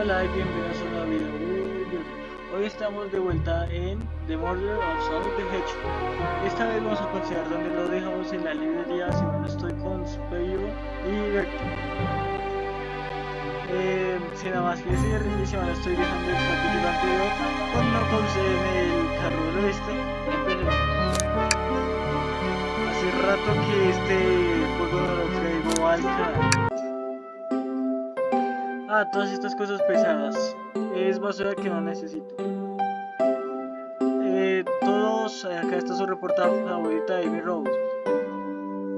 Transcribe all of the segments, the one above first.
Hola y bienvenidos a un nuevo video. Hoy estamos de vuelta en The Murder of Sonic the Hedgehog. Esta vez vamos a considerar donde lo dejamos en la librería, si no estoy con Spyro y Vector. Eh, sin nada más que decir, si no estoy dejando el capítulo anterior con Knuckles en el carro del oeste. Hace rato que este juego no lo traigo al canal. Ah, todas estas cosas pesadas. Es basura que no necesito. Eh, todos, acá está su reportaje favorita de Amy Rose.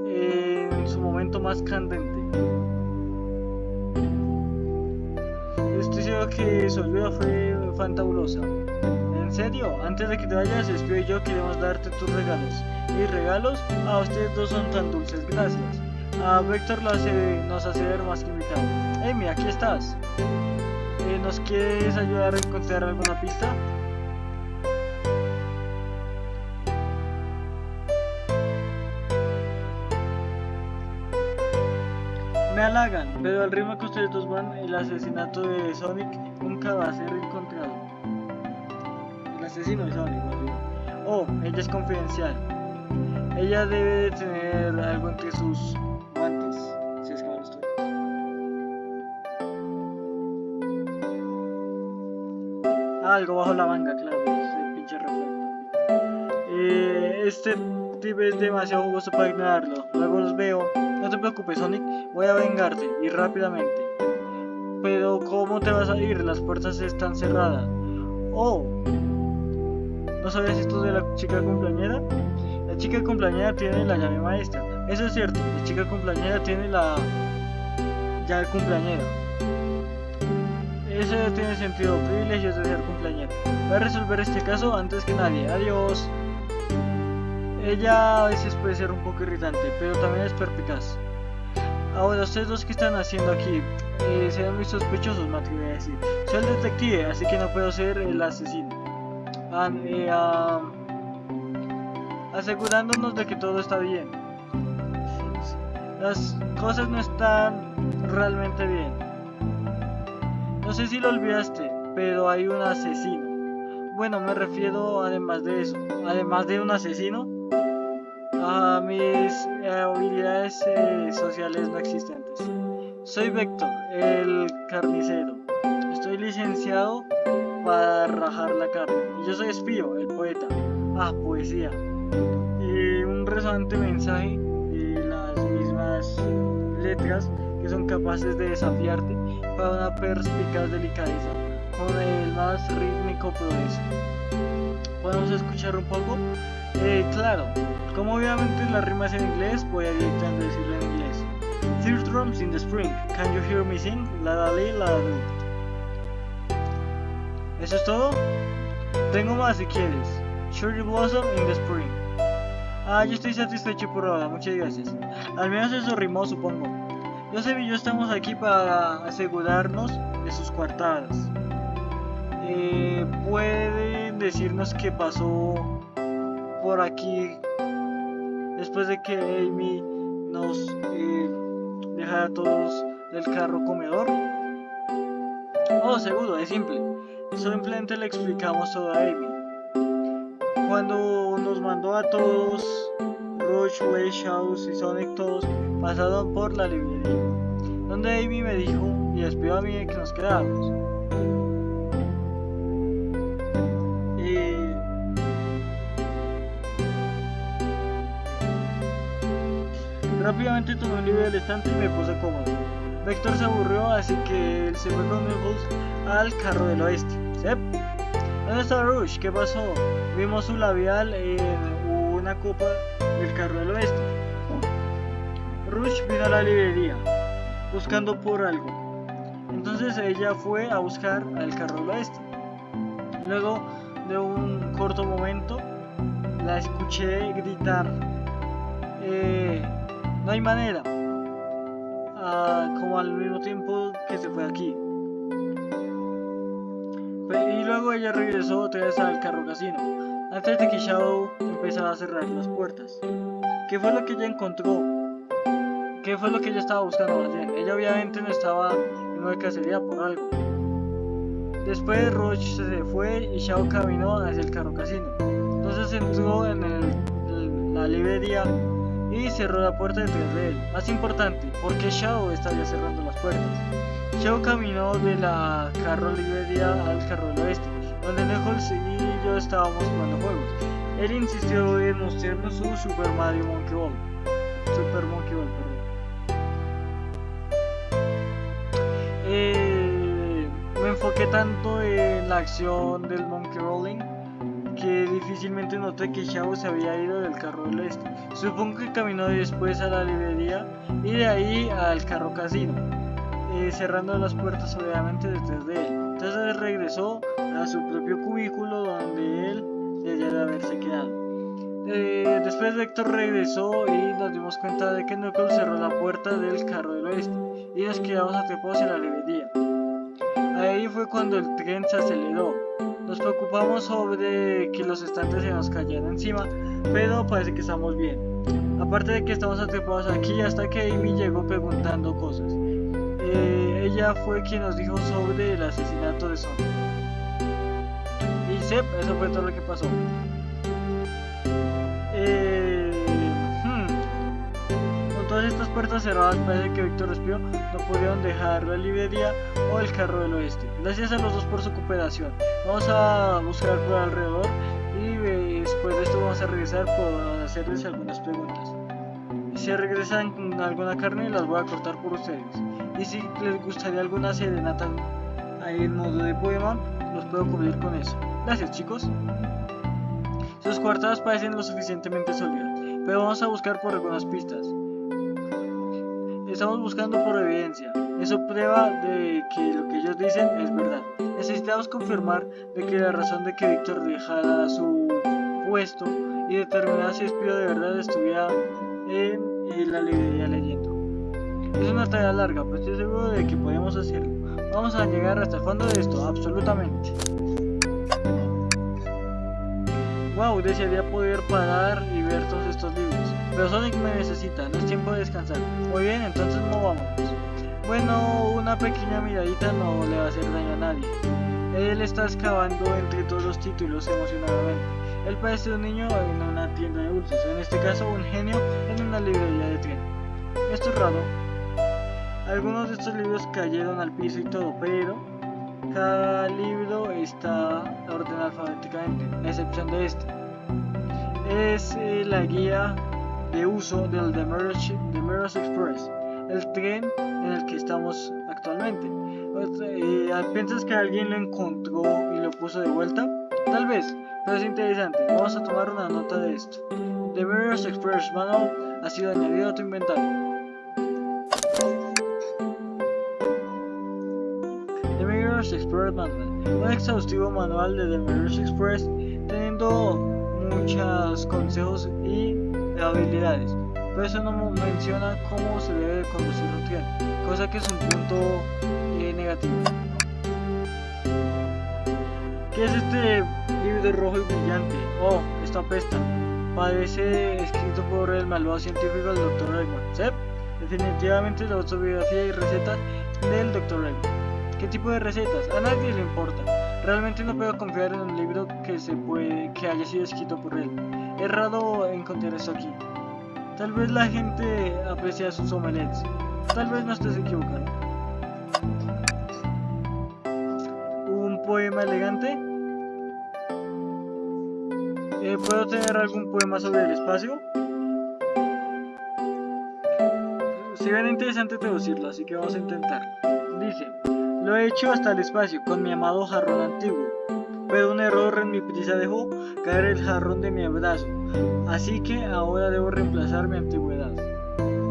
en su momento más candente. Estoy seguro que su ayuda fue fantabulosa. En serio, antes de que te vayas, Espio y yo queremos darte tus regalos. Y regalos a ustedes dos son tan dulces, gracias. A Vector lo hace, nos hace ver más que invitado. Amy, aquí estás. Eh, ¿Nos quieres ayudar a encontrar alguna pista? Me halagan, pero al ritmo que ustedes dos van, el asesinato de Sonic nunca va a ser encontrado. El asesino de Sonic, Oh, ella es confidencial. Ella debe de tener algo entre sus Algo bajo la manga, claro, ese pinche reflecto. Eh, este tipo es demasiado jugoso para ignorarlo. Luego los veo. No te preocupes, Sonic, voy a vengarte y rápidamente. Pero ¿cómo te vas a ir? Las puertas están cerradas. Oh, ¿no sabías esto de la chica cumpleañera? La chica cumpleañera tiene la llave maestra. Eso es cierto, la chica cumpleañera tiene la llave cumpleañera. Eso tiene sentido, privilegios de ser cumpleañera. Voy a resolver este caso antes que nadie. Adiós. Ella a veces puede ser un poco irritante, pero también es perpicaz. Ahora, ustedes dos que están haciendo aquí, eh, se ven muy sospechosos, me atrevo a decir. Soy el detective, así que no puedo ser el asesino. Ah, eh, ah, asegurándonos de que todo está bien. Las cosas no están realmente bien. Sé si lo olvidaste, pero hay un asesino. Bueno, me refiero además de eso, además de un asesino, a mis habilidades eh, sociales no existentes. Soy Vector, el carnicero. Estoy licenciado para rajar la carne. Y yo soy Espío, el poeta. Ah, poesía. Y un resonante mensaje de las mismas letras que son capaces de desafiarte para una perspicaz delicadeza con el más rítmico progreso. ¿Podemos escuchar un poco? Eh, claro, como obviamente la rima es en inglés, voy a directamente decirlo en inglés. Third drums in the spring, can you hear me sing? La la li, la lu. ¿Eso es todo? Tengo más si quieres. Cherry Blossom in the spring. Ah, yo estoy satisfecho por ahora, muchas gracias. Al menos eso rimó, supongo. Joseph y yo estamos aquí para asegurarnos de sus coartadas. Eh, ¿Pueden decirnos qué pasó por aquí después de que Amy nos eh, dejara a todos del carro comedor? Oh, seguro, es simple. Simplemente le explicamos todo a Amy. Cuando nos mandó a todos, Rush, Way, House y Sonic todos pasaron por la librería, donde Amy me dijo y despidió a mí que nos quedáramos. Y... Rápidamente tomé un libro del estante y me puse cómodo. Vector se aburrió, así que él se fue con Knuckles al carro del oeste. ¿Dónde está Rush? ¿Qué pasó? Vimos su labial en una copa del carro del oeste. Rush vino a la librería, buscando por algo. Entonces ella fue a buscar al carro del oeste. Luego de un corto momento, la escuché gritar. Eh, no hay manera. Ah, como al mismo tiempo que se fue aquí. Y luego ella regresó otra vez al carro casino, antes de que Shadow empezara a cerrar las puertas. ¿Qué fue lo que ella encontró? ¿Qué fue lo que ella estaba buscando? Ella obviamente no estaba en una cacería por algo. Después Roach se fue y Shao caminó hacia el carro casino. Entonces entró en, la librería y cerró la puerta detrás de él. Más importante, porque Shao estaría cerrando las puertas. Shao caminó de la carro librería al carro del oeste, donde Nichols y yo estábamos jugando juegos. Él insistió en mostrarnos su Super Mario Monkey Ball. Super Monkey Ball, perdón. Eh, me enfoqué tanto en la acción del Monkey Rolling que difícilmente noté que Shao se había ido del carro del este. Supongo que caminó después a la librería y de ahí al carro casino, eh, cerrando las puertas obviamente detrás de él. Entonces regresó a su propio cubículo donde él debía de haberse quedado. Eh, después Vector regresó y nos dimos cuenta de que Knuckles cerró la puerta del carro del oeste y nos quedamos atrapados en la librería. Ahí fue cuando el tren se aceleró nos preocupamos sobre que los estantes se nos cayeran encima, pero parece que estamos bien. Aparte de que estamos atrapados aquí hasta que Amy llegó preguntando cosas. Eh, ella fue quien nos dijo sobre el asesinato de Son. Y Sep, eso fue todo lo que pasó. Todas estas puertas cerradas parece que Víctor respiró, no pudieron dejar la librería o el carro del oeste. Gracias a los dos por su cooperación. Vamos a buscar por alrededor y eh, después de esto vamos a regresar por hacerles algunas preguntas. Si regresan alguna carne las voy a cortar por ustedes. Y si les gustaría alguna serenata ahí en modo de poema, los puedo cubrir con eso. Gracias chicos. Sus cuartadas parecen lo suficientemente sólidas, pero vamos a buscar por algunas pistas. Estamos buscando por evidencia. Eso prueba de que lo que ellos dicen es verdad. Necesitamos confirmar de que la razón de que Víctor dejara su puesto y determinar si Espío de verdad estuviera en, la librería leyendo. Es una tarea larga, pero estoy seguro de que podemos hacerlo. Vamos a llegar hasta el fondo de esto, absolutamente. Wow, desearía poder parar y ver todos estos libros. Pero Sonic me necesita, no es tiempo de descansar. Muy bien, entonces movámonos. Bueno, una pequeña miradita no le va a hacer daño a nadie. Él está excavando entre todos los títulos emocionadamente. Él parece un niño en una tienda de dulces, en este caso un genio en una librería de tren. Esto es raro. Algunos de estos libros cayeron al piso y todo, pero cada libro está ordenado alfabéticamente, a excepción de este. Es eh, la guía de uso del The Express, el tren en el que estamos actualmente. Eh, ¿Piensas que alguien lo encontró y lo puso de vuelta? Tal vez, pero es interesante. Vamos a tomar una nota de esto. The Express Manual ha sido añadido a tu inventario. Mirror's Express Manual, un exhaustivo manual de The Mirror's Express teniendo muchos consejos y habilidades pero eso no menciona cómo se debe conducir un tren, cosa que es un punto eh, negativo. ¿Qué es este libro rojo y brillante? Oh, esta apesta. Parece escrito por el malvado científico del Dr. Eggman. ¿Sí? Definitivamente la autobiografía y recetas del Dr. Eggman. ¿Qué tipo de recetas? A nadie le importa. Realmente no puedo confiar en un libro que se puede que haya sido escrito por él. Es raro encontrar esto aquí. Tal vez la gente aprecia sus omelets. Tal vez no estés equivocado. ¿Un poema elegante? Eh, ¿Puedo tener algún poema sobre el espacio? Ven interesante traducirlo, así que vamos a intentar. Dice, lo he hecho hasta el espacio con mi amado jarrón antiguo, pero un error en mi prisa dejó caer el jarrón de mi abrazo Así que ahora debo reemplazar mi antigüedad.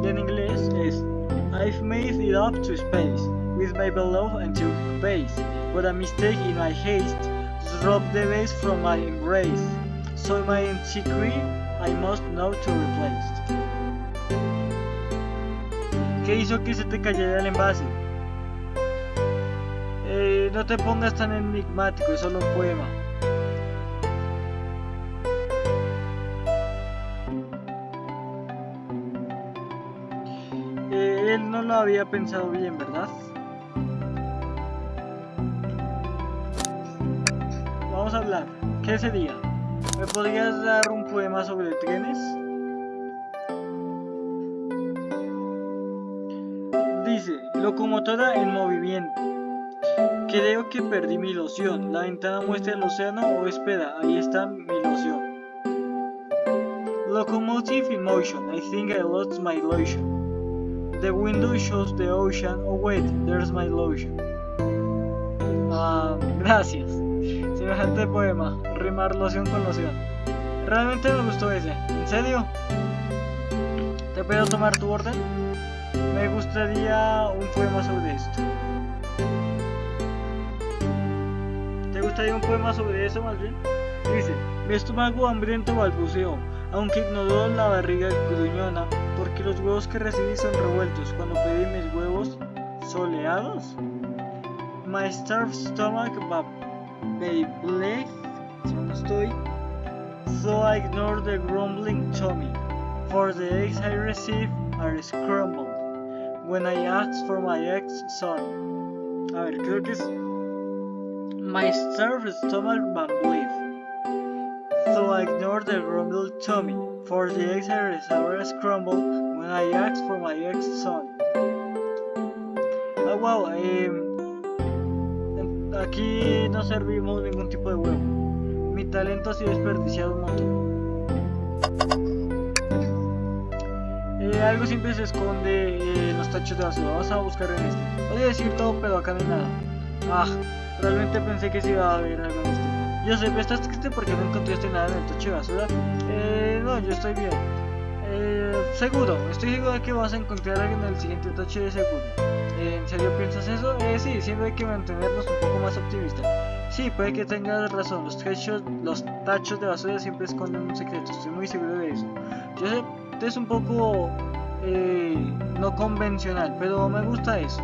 Y en inglés es I've made it up to space with my beloved until base, but a mistake in my haste dropped the base from my embrace. So my antiquity I must know to replace. ¿Qué hizo que se te cayera el envase? No te pongas tan enigmático, es solo un poema. él no lo había pensado bien, ¿verdad? hablar. ¿Qué sería? ¿Me podrías dar un poema sobre trenes? Dice, locomotora en movimiento. Creo que perdí mi ilusión. La ventana muestra el océano o espera, ahí está mi ilusión. Locomotive in motion, I think I lost my illusion. The window shows the ocean, oh wait, there's my illusion. Ah, gracias. Semejante poema, rimar loción con loción. Realmente me gustó ese. ¿En serio? ¿Te puedo tomar tu orden? Me gustaría un poema sobre esto. Gustaría un poema sobre eso más bien? Dice, mi estómago hambriento balbuceó, aunque ignoró la barriga gruñona, porque los huevos que recibí son revueltos cuando pedí mis huevos soleados. My starved stomach babbled, estoy, so I ignore the grumbling tummy, for the eggs I receive are scrambled when I ask for my ex son. A ver, creo que es My starved stomach babbled, so I ignore the grumbling tummy, for the receive are scrambled when I ask for my ex son. Ah, wow, eh, Aquí no servimos ningún tipo de huevo. Mi talento ha sido desperdiciado un montón. Eh, algo siempre se esconde en los tachos de basura. Vamos a buscar en este. Podría decir todo, pero acá no hay nada. Ah, realmente pensé que sí iba a haber algo en este. Yo sé, ¿estás triste porque no encontraste nada en el tacho de basura? Eh, no, yo estoy bien. Eh, seguro, estoy seguro de que vas a encontrar algo en el siguiente tacho de seguro. ¿En serio piensas eso? Eh, sí, siempre hay que mantenernos un poco más optimistas. Sí, puede que tengas razón, los tachos, los tachos de basura siempre esconden un secreto, estoy muy seguro de eso. Yo sé, es un poco eh, no convencional, pero me gusta eso.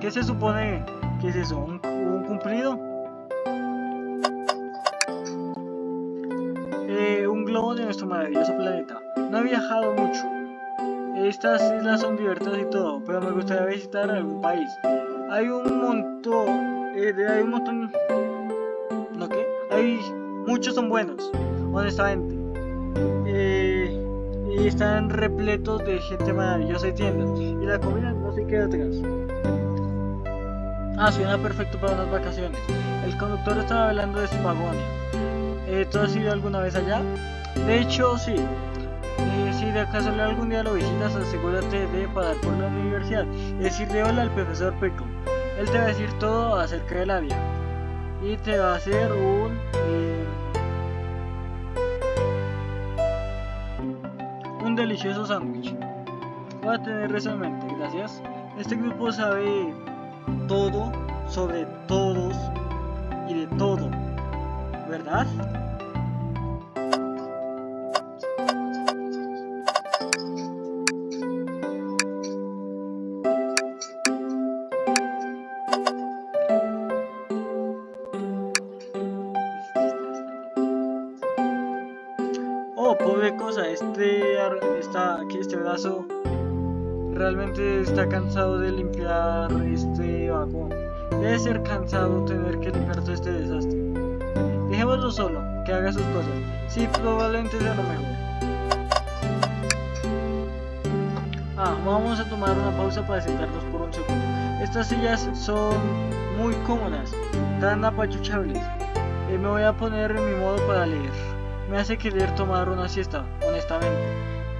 ¿Qué se supone que es eso? ¿Un, un cumplido? Eh, un globo de nuestro maravilloso planeta. No he viajado mucho, estas islas son divertidas y todo, pero me gustaría visitar algún país. Hay un montón, eh, hay un montón, ¿no qué? Hay muchos son buenos, honestamente. Eh, y están repletos de gente maravillosa y tiendas. Y la comida no se queda atrás. Ah, suena perfecto para unas vacaciones. El conductor estaba hablando de Spagonia. Eh, ¿Tú has ido alguna vez allá? De hecho, sí. Eh, si de acaso algún día lo visitas, asegúrate de pagar por la universidad y decirle hola al profesor Peco. Él te va a decir todo acerca de la vida y te va a hacer un eh, un delicioso sándwich. Voy a tener eso en mente, gracias. Este grupo sabe todo sobre todos y de todo, ¿verdad? Oh, pobre cosa, este, está, aquí este brazo realmente está cansado de limpiar este. Debe ser cansado tener que limpiar todo este desastre. Dejémoslo solo, que haga sus cosas. Sí, probablemente sea lo mejor. Ah, vamos a tomar una pausa para sentarnos por un segundo. Estas sillas son muy cómodas, tan apachuchables. Eh, me voy a poner en mi modo para leer. Me hace querer tomar una siesta, honestamente.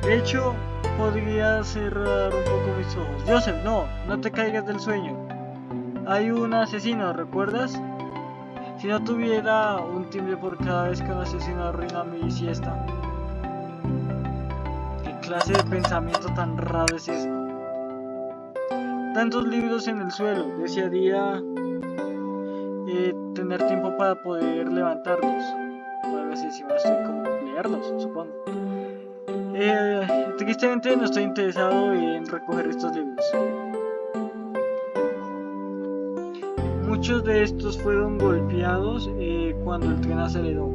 De hecho, podría cerrar un poco mis ojos. Joseph, no, no te caigas del sueño. Hay un asesino, ¿recuerdas? Si no tuviera un timbre por cada vez que un asesino arruina mi siesta. ¿Qué clase de pensamiento tan raro es eso? Tantos libros en el suelo, desearía eh, tener tiempo para poder levantarlos. Tal vez encima estoy como leerlos, supongo. Eh, tristemente no estoy interesado en recoger estos libros. Muchos de estos fueron golpeados eh, cuando el tren aceleró.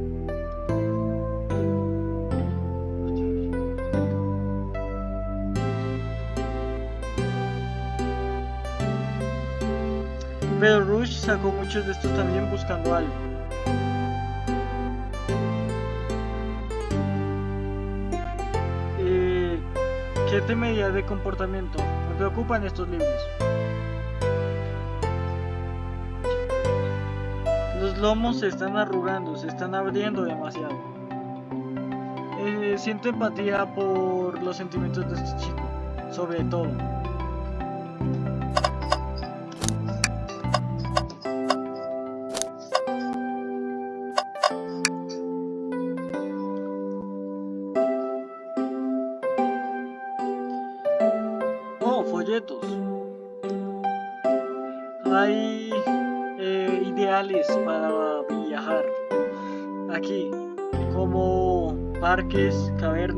Pero Rush sacó muchos de estos también buscando algo. Eh, ¿Qué temería de comportamiento? Me preocupan estos libros. Lomos se están arrugando, se están abriendo demasiado. Eh, siento empatía por los sentimientos de este chico, sobre todo.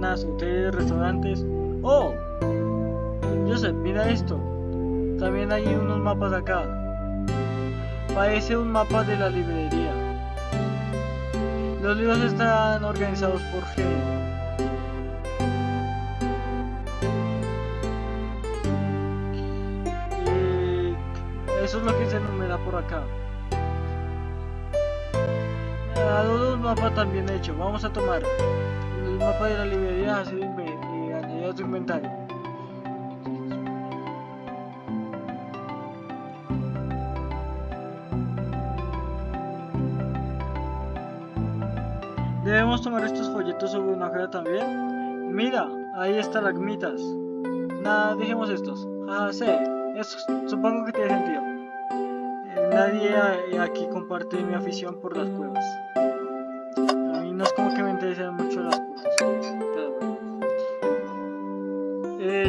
Cavernas, hoteles, restaurantes. Oh, Joseph, mira esto. También hay unos mapas acá. Parece un mapa de la librería. Los libros están organizados por género. Eh, eso es lo que se enumera por acá. Me ha dado un mapa también hecho. Vamos a tomar mapa de la librería así y añadir a su inventario. Debemos tomar estos folletos sobre una hoja también. Mira, ahí están las mitas. Nada, dejemos estos. Ah, sí, eso supongo que tiene sentido. Eh, nadie a- aquí comparte mi afición por las cuevas.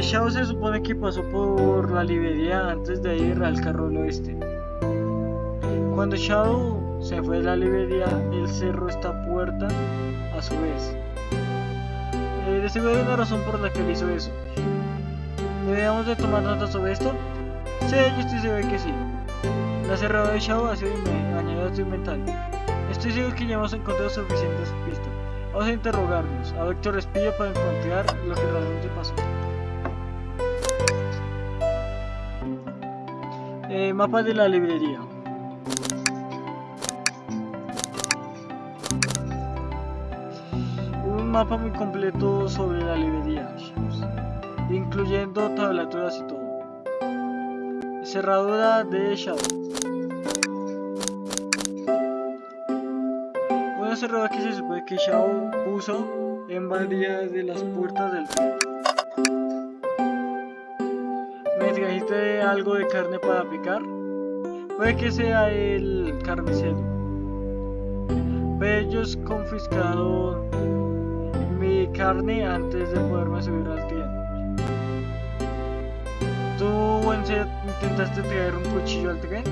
Shao se supone que pasó por la librería antes de ir al carro al oeste. Cuando Shao se fue de la librería, él cerró esta puerta a su vez. Eh, de seguro hay una razón por la que él hizo eso. ¿Deberíamos de tomar nota sobre esto? Sí, yo estoy seguro que sí. La cerradura de Shao ha sido inme- añadida a su inventario. Estoy seguro que ya hemos encontrado suficientes pistas. Vamos a interrogarnos a Víctor Espillo para encontrar lo que realmente pasó. Eh, mapa de la librería. Un mapa muy completo sobre la librería, incluyendo tablaturas y todo. Cerradura de Shadow. Una cerradura que se supone que Shadow puso en varias de las puertas del tren. Algo de carne para picar? Puede que sea el carnicero. Pero ellos confiscaron mi carne antes de poderme subir al tren. ¿Tú intentaste traer un cuchillo al tren?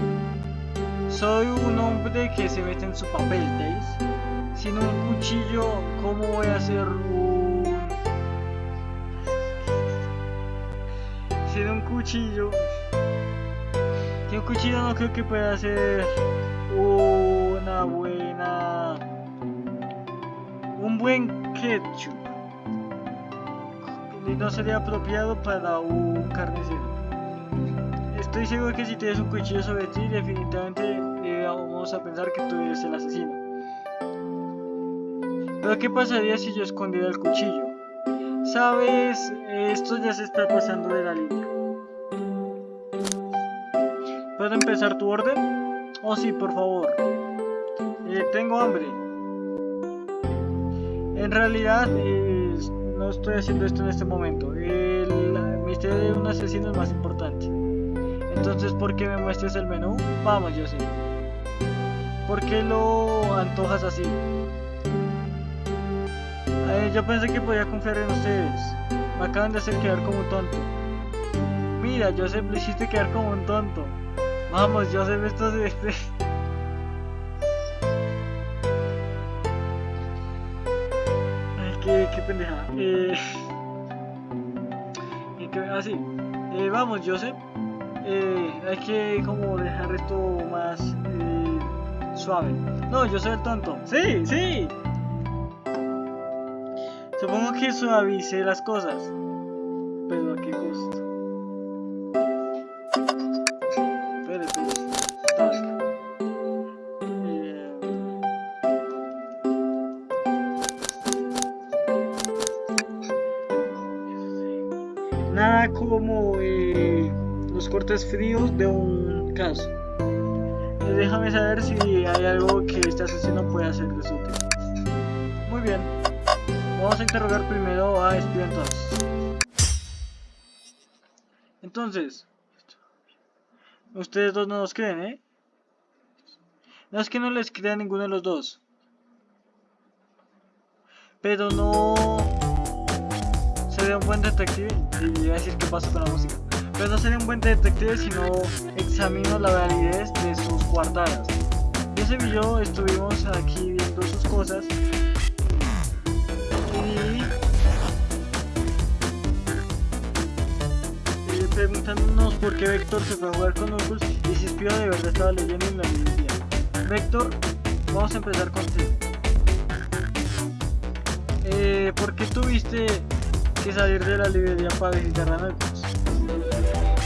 Soy un hombre que se mete en su papel, ¿veis? Sin un cuchillo, ¿cómo voy a hacer. Sin un cuchillo... Un cuchillo no creo que pueda hacer una buena... Un buen ketchup. Y no sería apropiado para un carnicero. Estoy seguro que si tienes un cuchillo sobre ti, definitivamente eh, vamos a pensar que tú eres el asesino. Pero ¿qué pasaría si yo escondiera el cuchillo? Sabes, esto ya se está pasando de la línea. Empezar tu orden? Oh sí, por favor. Eh, tengo hambre. En realidad, eh, no estoy haciendo esto en este momento. El misterio de un asesino es más importante. Entonces, ¿por qué me muestres el menú? Vamos, yo sé. ¿Por qué lo antojas así? Eh, yo pensé que podía confiar en ustedes. Me acaban de hacer quedar como un tonto. Mira, Joseph, lo hiciste quedar como un tonto. Vamos, Joseph, esto es... Ay, qué, qué pendeja. Eh... ¿y qué- Ah. Eh, vamos, Joseph. Eh, hay que como dejar esto más eh, suave. No, yo soy el tonto. Sí, sí. Supongo que suavice las cosas. Fríos de un caso. Eh, déjame saber si hay algo que este asesino puede hacerles útil. Muy bien. Vamos a interrogar primero a Espío entonces. Ustedes dos no nos creen, ¿eh? No es que no les crea ninguno de los dos. Pero no sería un buen detective. Y a decir qué pasa con la música. Pero no sería un buen detective si no examino la validez de sus cuartadas. Ese video estuvimos aquí viendo sus cosas. Y preguntándonos por qué Vector se fue a jugar con Oculus y si Espío de verdad estaba leyendo en la librería. Vector, vamos a empezar contigo. Eh, ¿Por qué tuviste que salir de la librería para visitar a Oculus?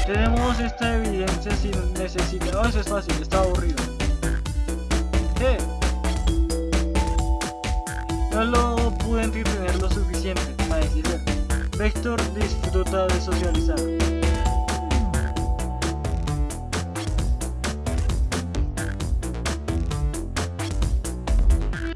Tenemos esta evidencia si necesita. Oh, eso es fácil, está aburrido. ¿Qué? No lo pude entretener lo suficiente para decir Vector disfruta de socializar.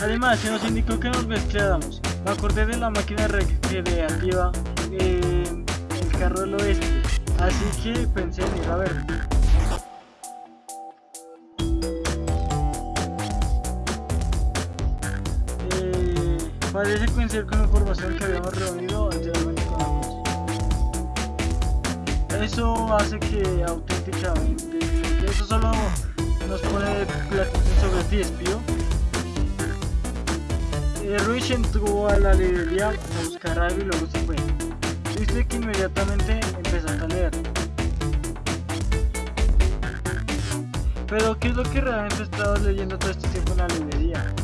Además, se nos indicó que nos mezcláramos. Me acordé de la máquina recreativa en el carro del oeste, así que pensé en ir a ver. Eh, parece coincidir con la información que habíamos reunido anteriormente con la Eso hace que auténticamente, eso solo nos pone la sobre ti, espío. Eh, Ruiz entró a la librería a buscar algo y luego se fue. Dice que inmediatamente Pero, ¿qué es lo que realmente estabas leyendo todo este tiempo en la librería?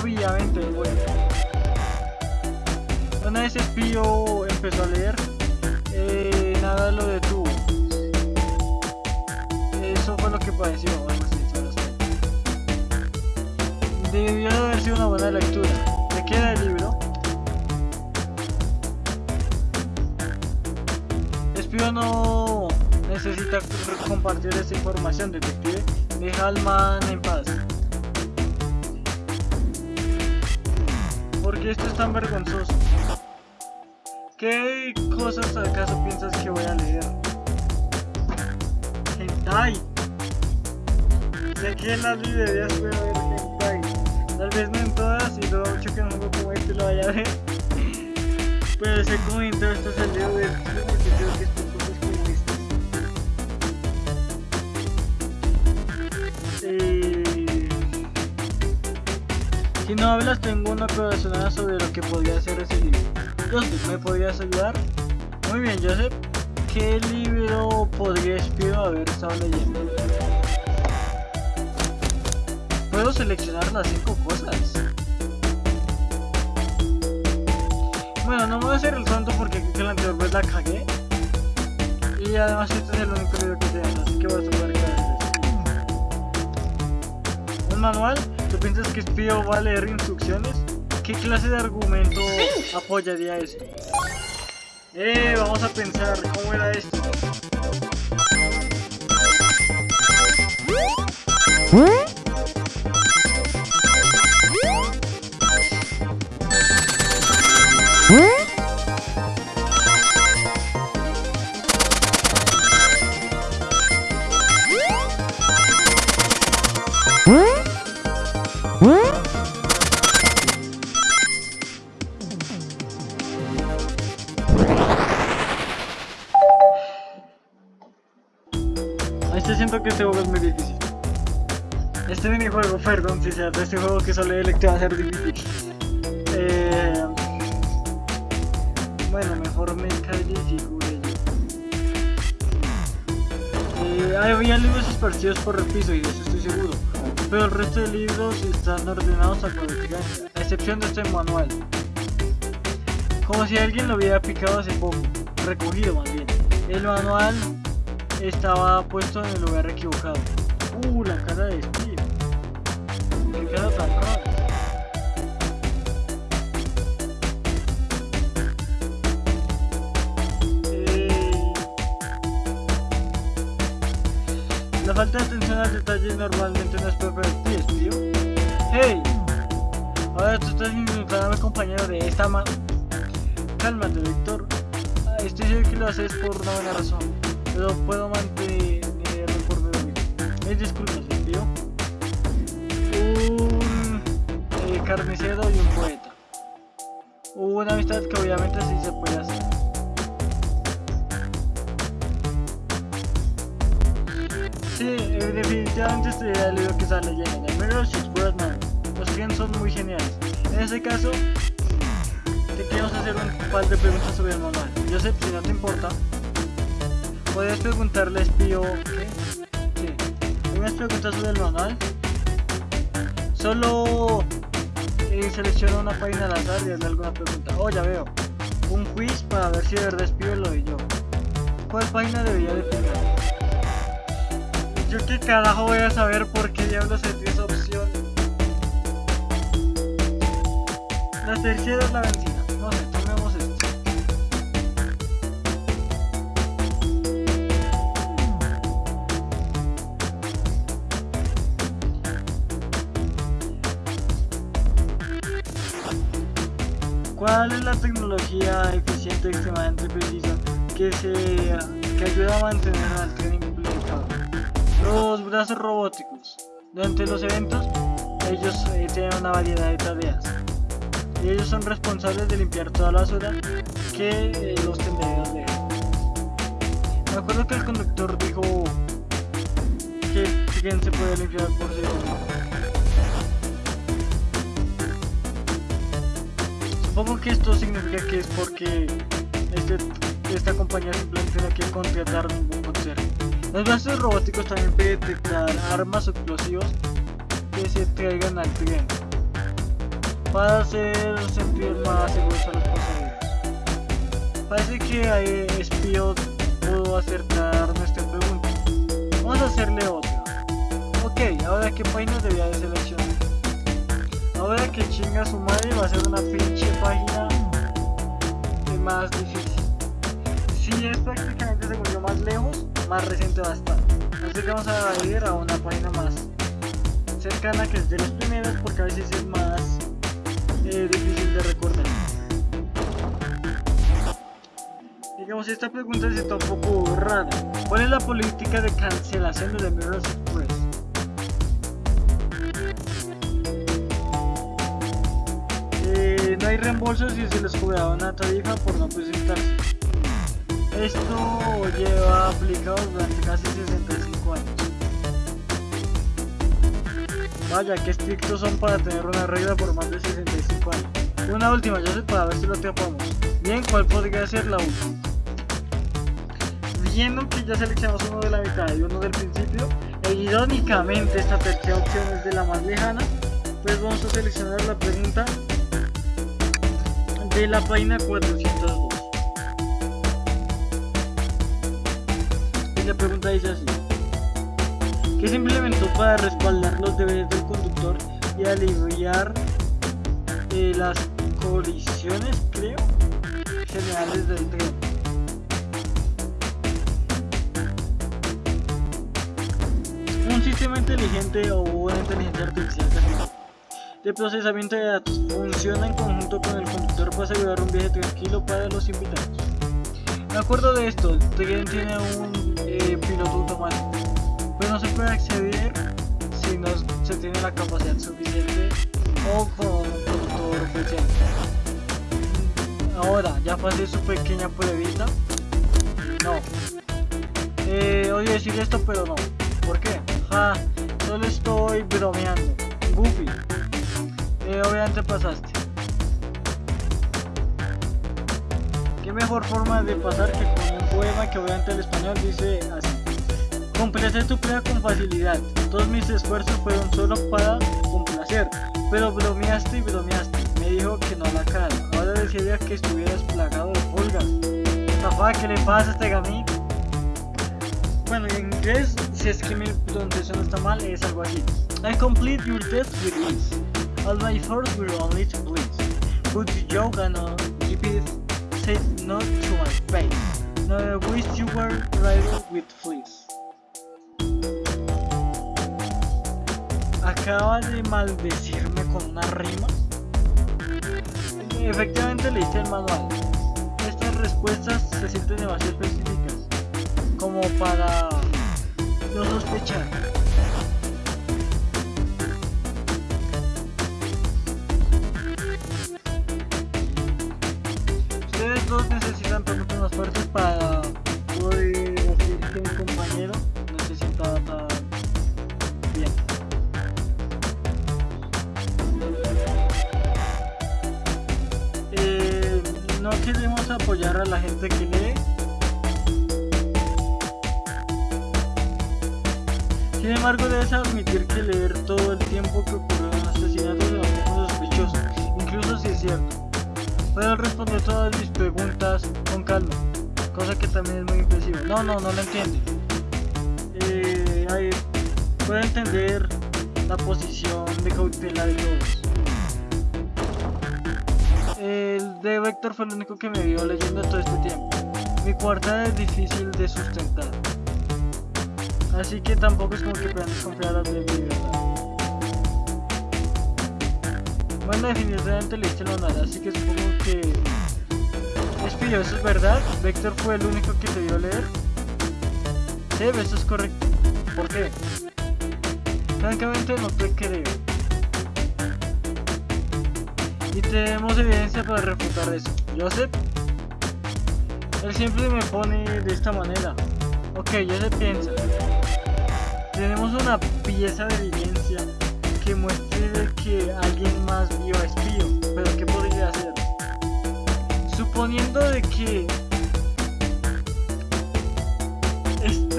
Obviamente, bueno. Una vez Espío empezó a leer, eh, nada lo detuvo. Eso fue lo que padeció, a Debió haber sido una buena lectura. Información, detective. Deja al man en paz. ¿Por qué esto es tan vergonzoso? ¿Qué cosas acaso piensas que voy a leer? Hentai. Sé que en las librerías puede haber hentai. Tal vez no en todas y lo mucho que no juego como este lo vaya a ver. Pero sé cómo en todas estas salido de porque creo que es No hablas, tengo una corazonada sobre lo que podría ser ese libro. Joseph, ¿me podrías ayudar? Muy bien, Joseph. ¿Qué libro podría espío haber estado leyendo? puedo seleccionar las 5 cosas. Bueno, no voy a hacer el santo porque creo que la anterior vez la cagué. Y además este es el único libro que tengo, así que voy a tomar ¿Un manual? ¿Tú piensas que Spio va a leer instrucciones? ¿Qué clase de argumento apoyaría esto? Eh, vamos a pensar, ¿cómo era esto? ¿Eh? Electo va a ser difícil. Eh, bueno, mejor me calle y yo. Eh, había libros esparcidos por el piso y eso estoy seguro. Pero el resto de libros están ordenados a a excepción de este manual. Como si alguien lo hubiera picado hace poco, recogido más bien. El manual estaba puesto en el lugar equivocado. Uh, la cara de Steve. Estoy seguro que lo haces por una buena razón, pero puedo mantenerlo por medio mío. Mis disculpas, tío. Un eh, carnicero y un poeta. Una amistad que obviamente sí se puede hacer. Sí, eh, definitivamente este el libro que está leyendo. Mirror's Birdman. Los clientes son muy geniales. En ese caso, te queremos hacer un par de preguntas sobre el manual. Joseph, si no te importa, puedes preguntarle espío. ¿Qué? Sí. Unas preguntas sobre el manual. Solo eh, selecciona una página al azar y hazle alguna pregunta. Oh, ya veo. Un quiz para ver si de verdad espío lo de yo. ¿Cuál página debería definir? Yo qué carajo voy a saber por qué diablos se esa opción. La tercera es la benzina. La tecnología eficiente extremadamente precisa que, se, que ayuda a mantener al tren implementado? Los brazos robóticos. Durante los eventos, ellos eh, tienen una variedad de tareas. Y ellos son responsables de limpiar toda la basura que eh, los tenderos dejan. Me acuerdo que el conductor dijo que tren se puede limpiar por. Supongo que esto significa que es porque este, esta compañía simplemente no quiere contratar ningún conserje. Los brazos robóticos también pueden detectar armas o explosivos que se traigan al tren para hacer sentir más seguros a los pasajeros. Parece que espío pudo acertar nuestra pregunta. Vamos a hacerle otra. Ok, ahora qué página debía de seleccionar. Ahora que chinga su madre va a ser una pinche página más difícil. Si es prácticamente se volvió más lejos, más reciente va a estar. Que vamos a ir a una página más cercana que es de las primeras porque a veces es más eh, difícil de recordar. Digamos, esta pregunta está un poco rara. ¿Cuál es la política de cancelación de The Mirror's hay reembolsos si se les cobra una tarifa por no presentarse. Esto lleva aplicado durante casi 65 años. Vaya, qué estrictos son para tener una regla por más de 65 años. Una última, ya sé para ver si lo atrapamos. Bien, ¿cuál podría ser la última? Viendo que ya seleccionamos uno de la mitad y uno del principio, e irónicamente esta tercera opción es de la más lejana, pues vamos a seleccionar la pregunta de la página 402. Y la pregunta dice así. ¿Qué se implementó para respaldar los deberes del conductor y aliviar eh, las colisiones, creo, generales del tren? Un sistema inteligente o una inteligencia artificial de procesamiento de datos funciona en conjunto con el conductor para asegurar un viaje tranquilo para los invitados. De acuerdo de esto, el tiene un eh, piloto automático, pero no se puede acceder si no se tiene la capacidad suficiente o con un conductor presente. Ahora, ya pasé su pequeña pruebita. No. Eh, odio decir esto, pero no. ¿Por qué? Ja, solo estoy bromeando. Goofy. Eh, obviamente pasaste. Qué mejor forma de pasar que con un poema que obviamente el español dice así. Completé tu prueba con facilidad. Todos mis esfuerzos fueron solo para complacer. Pero bromeaste y bromeaste. Me dijo que no la cara. Ahora desearía que estuvieras plagado de pulgas. Zafá, ¿qué le pasa a este gamín? Bueno, en inglés, si es que mi pronunciación está mal, es algo así. I complete your test with ease. All my efforts were only to please. But all GP said not to my face. No, I wish you were riddled with fleas. acaba de maldecirme con una rima. Efectivamente leíste el manual. Estas respuestas se sienten demasiado específicas como para no sospechar. Preguntas Eh, ahí, puedo entender la posición de cautela de todos. El de Vector fue el único que me vio leyendo todo este tiempo. Mi cuarta es difícil de sustentar. Así que tampoco es como que puedan desconfiar de mi verdad. Bueno, definitivamente leíste el manual, así que supongo que... Espío, ¿eso es verdad? ¿Vector fue el único que te vio leer? Sí, eso es correcto. ¿Por qué? Francamente no te creo. Y tenemos evidencia para refutar eso. Joseph, él siempre me pone de esta manera. Ok, se piensa. Tenemos una pieza de evidencia que muestre que alguien más vio a Espío, pero ¿qué podría hacer? Suponiendo de que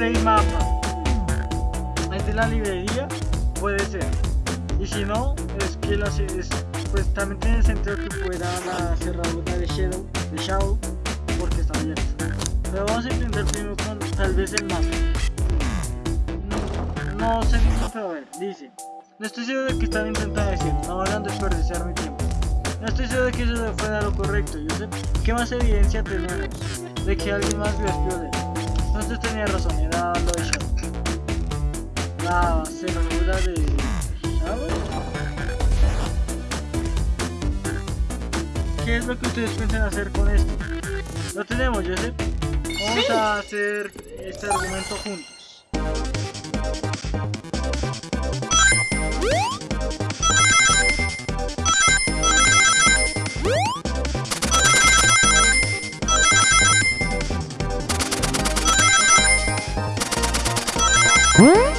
este mapa es de la librería, puede ser. Y si no, es que la, es, pues también tiene sentido que fuera la cerradura de Shadow, de Shadow porque está abierta. Pero vamos a intentar primero con tal vez el mapa. No, no sé ni pero a ver, dice. No estoy seguro de que están intentando decir, no van a desperdiciar mi tiempo. No estoy seguro de que eso fuera lo correcto, sé. ¿Qué más evidencia tenemos de que alguien más vio espiones? Entonces tenía razón, era lo de Shadow. La cerradura de Shadow. ¿Qué es lo que ustedes piensan hacer con esto? Lo tenemos, Joseph. Vamos a hacer este argumento juntos. Oh,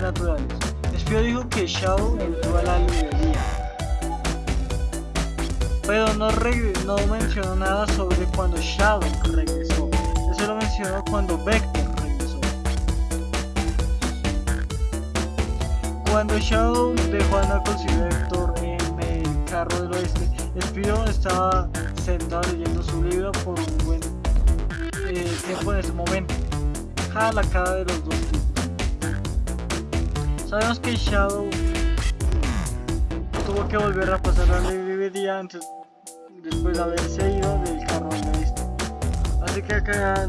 naturales. Espio dijo que Shao entró a la librería. Pero no, mencionó nada sobre cuando Shao regresó. Eso lo mencionó cuando Vector regresó. Cuando Shao dejó a Knuckles y Vector en el carro del oeste, Espio estaba sentado leyendo su libro por un buen eh, tiempo en ese momento. Ja la cara de los dos. Sabemos que Shadow tuvo que volver a pasar la librería antes, después de haberse ido del carro de este. Así que acá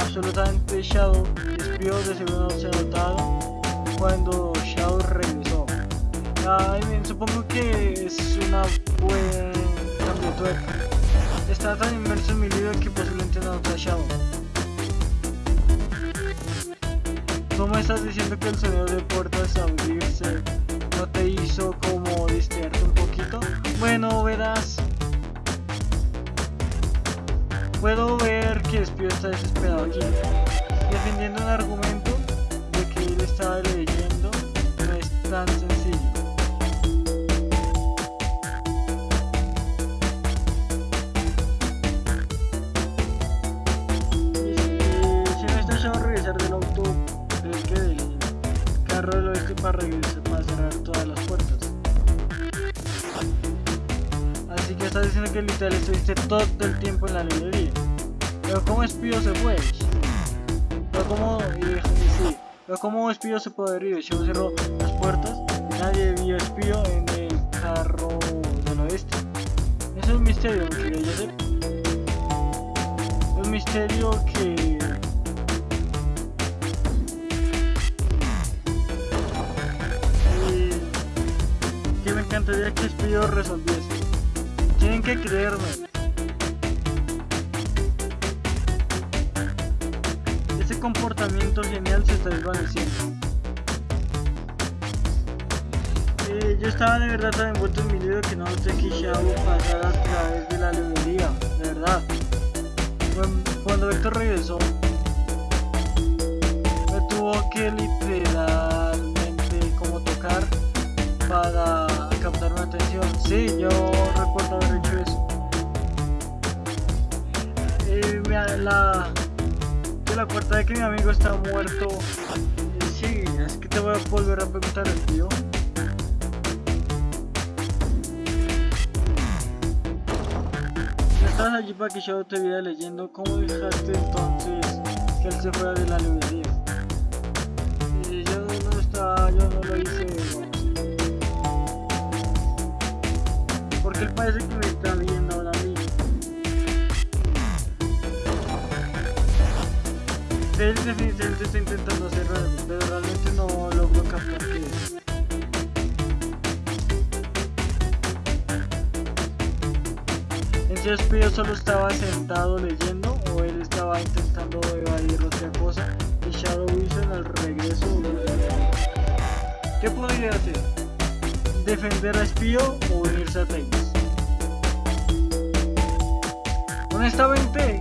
absolutamente Shadow despió de seguro se notaron cuando Shadow regresó. Ay, supongo que es una buena. Está tan inmerso en mi libro que posiblemente no Shadow. ¿Cómo estás diciendo que el sonido de puertas abrirse no te hizo como distraerte un poquito? Bueno, verás. Puedo ver que Espío está desesperado aquí, defendiendo un argumento de que él estaba leyendo, no es tan sencillo. Para para cerrar todas las puertas. Así que estás diciendo que literal estuviste todo el tiempo en la librería. Pero como espío se fue. Pero como y, y sí, pero como espío se puede ir. Yo cerró las puertas nadie vio espío en el carro del oeste. Eso es un misterio, que yo sé. Un misterio que y que espío resolviese. Tienen que creerme. Ese comportamiento genial se está desvaneciendo. Eh, yo estaba de verdad tan envuelto en mi libro que no noté que Shao pasara a través de la librería, de verdad. Cuando Héctor regresó, me tuvo que literalmente como tocar para atención. Sí, yo recuerdo haber hecho eso. Eh, me- la, que la cuarta vez que mi amigo está muerto. eh, sí, es que te voy a volver a preguntar tío. Estabas allí para que yo te viera leyendo. ¿Cómo dejaste entonces que él se fuera de la librería? Eh, yo no estaba, yo no lo hice. Parece que me está viendo ahora mí. Él definitivamente está intentando hacer pero realmente no logro captar qué es. Entonces Pío solo estaba sentado leyendo o él estaba intentando evadir otra cosa y Shadow Wilson al regreso ¿Qué podría hacer? ¿Defender a Espío o unirse a Tails? Honestamente,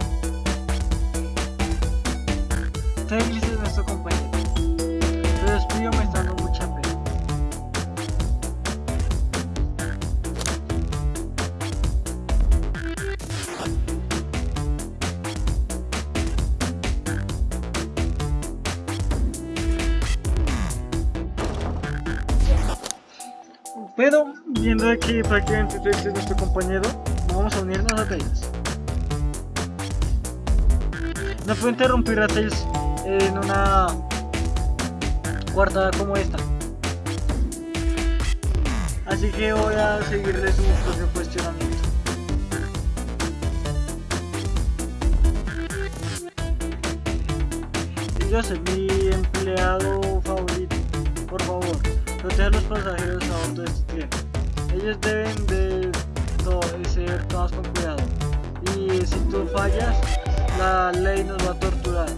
Tails es nuestro compañero, pero Espío me está dando mucha pena. Pero viendo que prácticamente Tails es nuestro compañero, vamos a unirnos a Tails. No puedo interrumpir a Tails en una cuartada como esta. Así que voy a seguirle su propio cuestionamiento. Yo soy mi empleado favorito. Por favor, proteja a los pasajeros a bordo de este tren. Ellos deben de ser tomados con cuidado. Y si tú fallas, la ley nos va a torturar.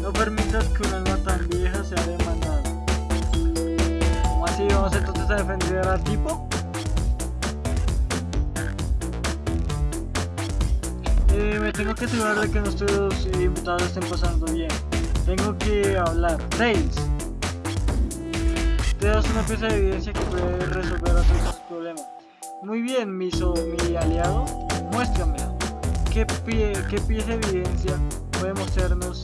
No permitas que un alma tan vieja sea demandada. ¿Cómo así vamos entonces a defender al tipo? Eh, me tengo que asegurar de que nuestros invitados estén pasando bien. Tengo que hablar. Tails. Te das una pieza de evidencia que puede resolver a tus problemas. Muy bien, mi, so- mi aliado. Muéstramela. ¿Qué, pie, ¿Qué pieza de evidencia puede mostrarnos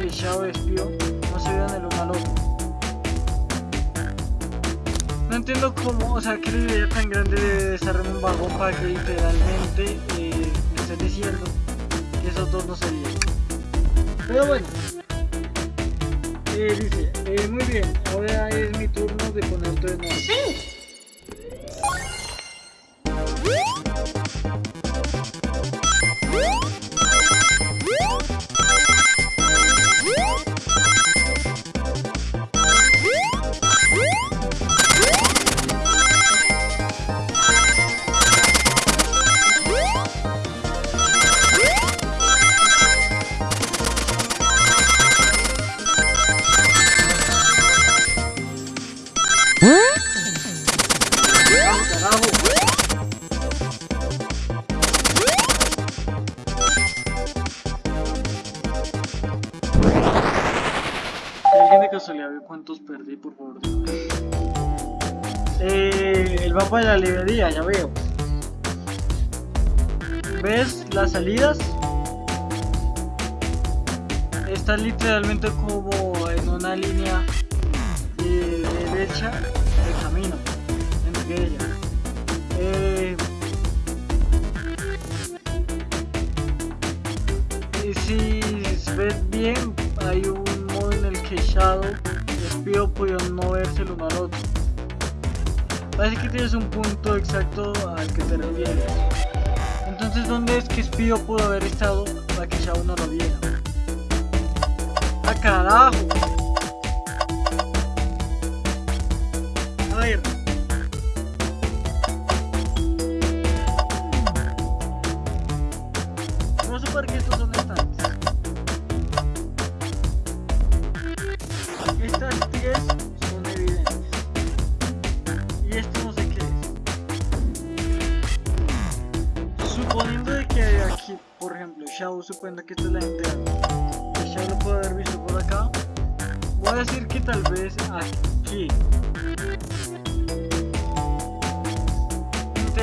que Shao y Espío no se vean el uno al otro? No entiendo cómo, o sea, qué idea tan grande de desarrollar un vagón para que literalmente eh, me estés diciendo que esos dos no se vean. Pero bueno, eh, dice, muy bien, ahora es mi turno de poner todo en orden. Casualidad veo cuántos perdí, por favor. Eh, el mapa de la librería, ya veo. ¿Ves las salidas? Está literalmente como en una línea eh, derecha de camino entre ellas. Eh, y si ves bien, Espío pudieron no verse el uno al otro. Parece que tienes un punto exacto al que te refieres. Entonces, ¿dónde es que Espío pudo haber estado para que Shadow no lo viera? ¡Ah, carajo!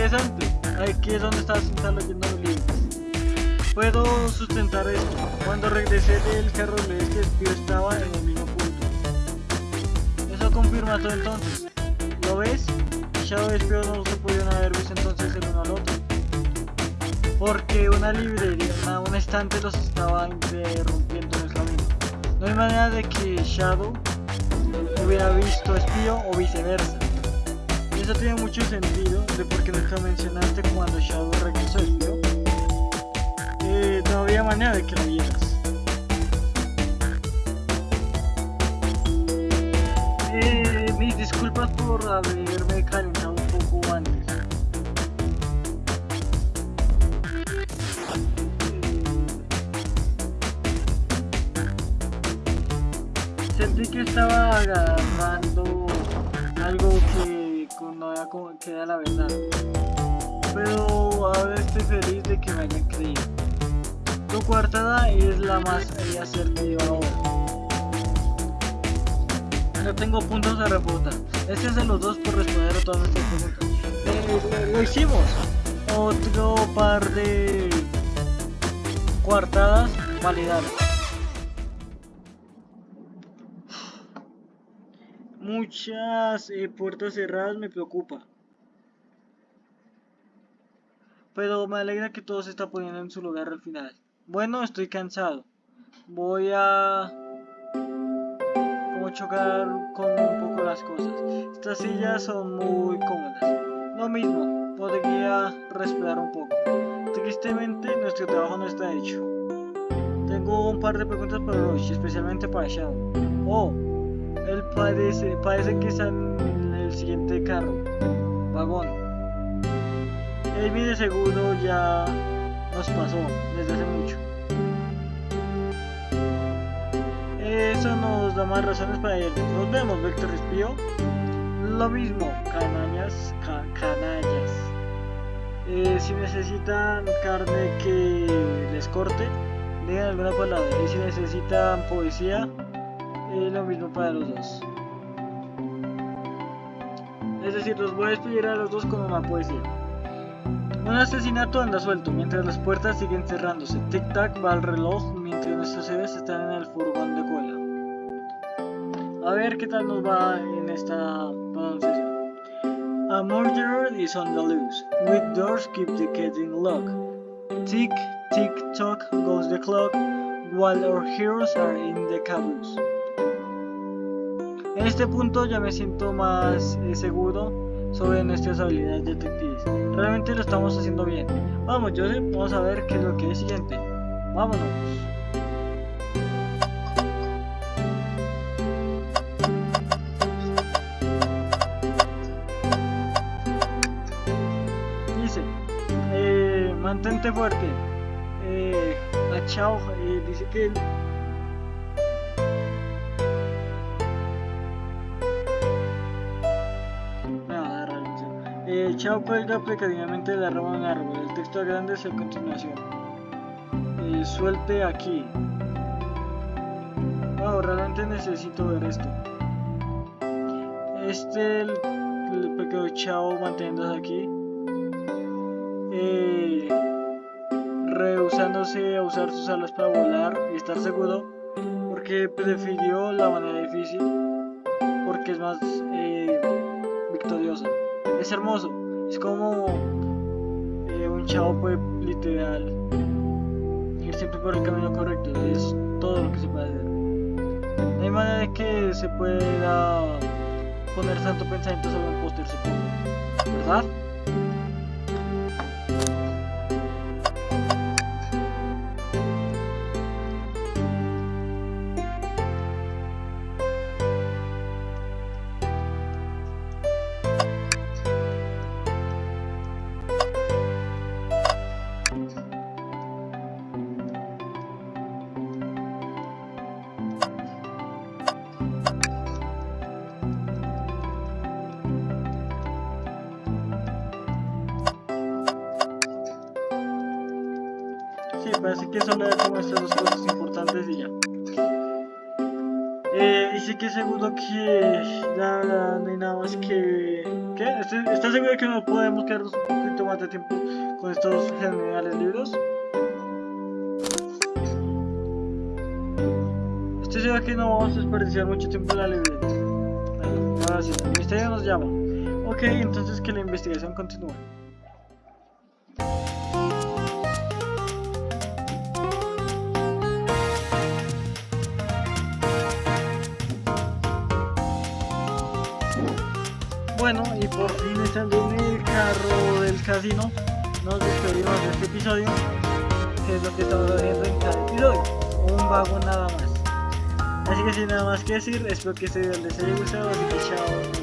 Interesante. Aquí es donde está sentado leyendo los libros. Puedo sustentar esto. Cuando regresé del carro que el tío estaba en el mismo punto. Eso confirma todo entonces. ¿Lo ves? Shadow y Espío no se pudieron haber visto entonces el uno al otro. Porque una librería, una, un estante los estaba interrumpiendo en el camino. No hay manera de que Shadow hubiera visto Espío o viceversa. Eso tiene mucho sentido de por qué nunca mencionaste cuando Shadow regresó Espío. Eh, no había manera de que lo vieras. Eh, mis disculpas por haberme calentado un poco antes. Eh, sentí que estaba la verdad. Pero ahora estoy feliz de que me hayan creído. Tu coartada es la más asertiva ahora. No tengo puntos de refutar. Este es de los dos por responder a todas nuestras preguntas. Eh, lo hicimos. Otro par de coartadas validadas. Muchas eh, puertas cerradas me preocupa. Pero me alegra que todo se está poniendo en su lugar al final. Bueno, estoy cansado. Voy a... como chocar con un poco las cosas. Estas sillas son muy cómodas. Lo mismo, podría respirar un poco. Tristemente, nuestro trabajo no está hecho. Tengo un par de preguntas para Roche, especialmente para Shadow. Oh, él parece, parece que está en el siguiente carro. Vagón. Amy de seguro ya nos pasó desde hace mucho. Eso nos da más razones para irnos. Nos vemos, Vector Espío. Lo mismo, canallas, ca canallas. Eh, si necesitan carne que les corte, digan alguna palabra. Y si necesitan poesía, eh, lo mismo para los dos. Es decir, los voy a despedir a los dos con una poesía. Un asesinato anda suelto mientras las puertas siguen cerrándose. Tic-tac va al reloj mientras nuestros héroes están en el furgón de cola. A ver qué tal nos va en esta pronunciación. A murderer is on the loose. With doors keep the getting locked. Tick, tick, tock goes the clock while our heroes are in the caboose. En este punto ya me siento más eh, seguro sobre nuestras habilidades detectives. Realmente lo estamos haciendo bien. Vamos, Joseph, vamos a ver qué es lo que es siguiente. Vámonos. Dice, eh, mantente fuerte. Eh, a Chao eh, dice que Chao cuelga precariamente de la rama de un árbol. El texto grande es a continuación. Suelte aquí. Wow, realmente necesito ver esto. Este, el, el pequeño chavo manteniéndose aquí. Eh, rehusándose a usar sus alas para volar y estar seguro. Porque prefirió la manera difícil. Porque es más eh, victoriosa. Es hermoso. Es como eh, un chavo puede literal ir siempre por el camino correcto. Es todo lo que se puede hacer. No hay manera de que se pueda poner tanto pensamiento sobre un póster, supongo. ¿Verdad? Que solo he como estas dos cosas importantes y ya. Eh, dice que seguro que verdad no hay nada más que... ¿Qué? ¿Estás está seguro de que no podemos quedarnos un poquito más de tiempo con estos geniales libros? Estoy seguro que no vamos a desperdiciar mucho tiempo en la librería. Ahora sí, el misterio nos llama. Ok, entonces que la investigación continúe. Casino, nos despedimos de este episodio, que es lo que estamos haciendo en cada episodio, un vago nada más. Así que sin nada más que decir, espero que este video les haya gustado, así que chao,